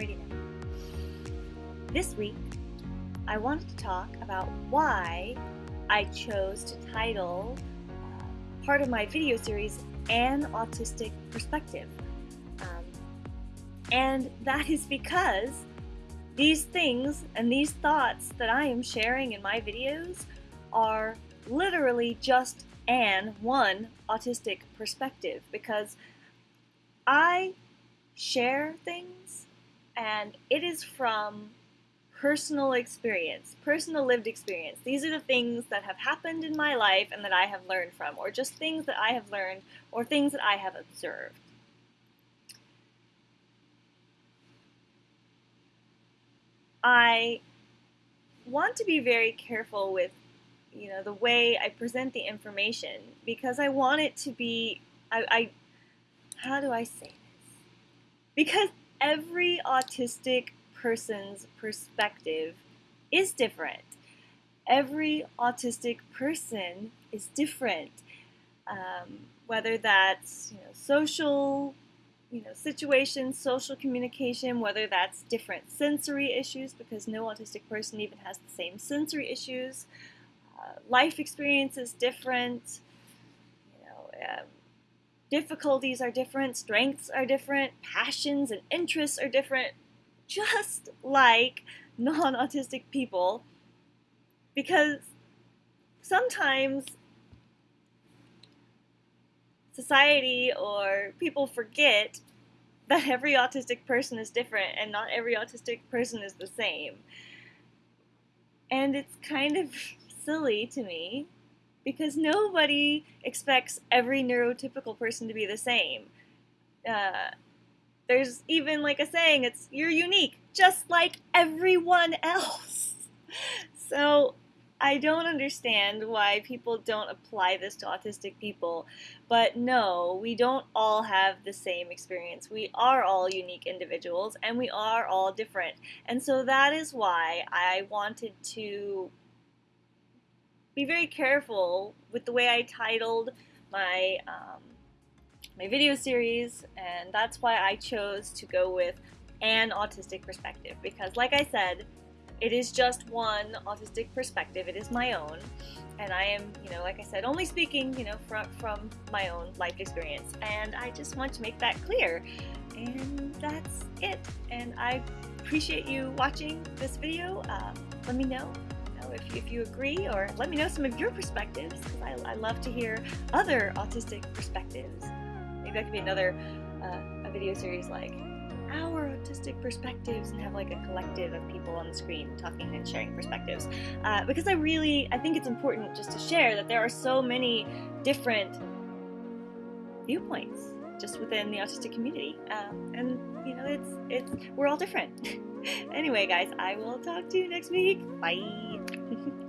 I'm. This week, I wanted to talk about why I chose to title uh, part of my video series An Autistic Perspective. Um, and that is because these things and these thoughts that I am sharing in my videos are literally just an one autistic perspective because I share things and it is from personal experience, personal lived experience. These are the things that have happened in my life and that I have learned from, or just things that I have learned or things that I have observed. I want to be very careful with you know the way I present the information because I want it to be I, I how do I say this? Because every autistic person's perspective is different. Every autistic person is different, um, whether that's you know, social you know, situations, social communication, whether that's different sensory issues, because no autistic person even has the same sensory issues. Uh, life experience is different. You know, um, difficulties are different, strengths are different, passions and interests are different, just like non-autistic people. Because sometimes society or people forget that every autistic person is different and not every autistic person is the same. And it's kind of silly to me because nobody expects every neurotypical person to be the same. Uh, there's even like a saying, it's you're unique, just like everyone else. So I don't understand why people don't apply this to autistic people, but no, we don't all have the same experience. We are all unique individuals and we are all different. And so that is why I wanted to be very careful with the way I titled my um, my video series, and that's why I chose to go with an autistic perspective because, like I said, it is just one autistic perspective. It is my own, and I am, you know, like I said, only speaking, you know, from from my own life experience, and I just want to make that clear. And that's it. And I appreciate you watching this video. Uh, let me know if, if you agree, or let me know some of your perspectives, because I, I, love to hear other autistic perspectives. Maybe that could be another uh, a video series like our autistic perspectives and have like a collective of people on the screen talking and sharing perspectives. Uh, because I really, I think it's important just to share that there are so many different viewpoints just within the autistic community. Um, and you know, it's it's we're all different. anyway, guys, I will talk to you next week. Bye.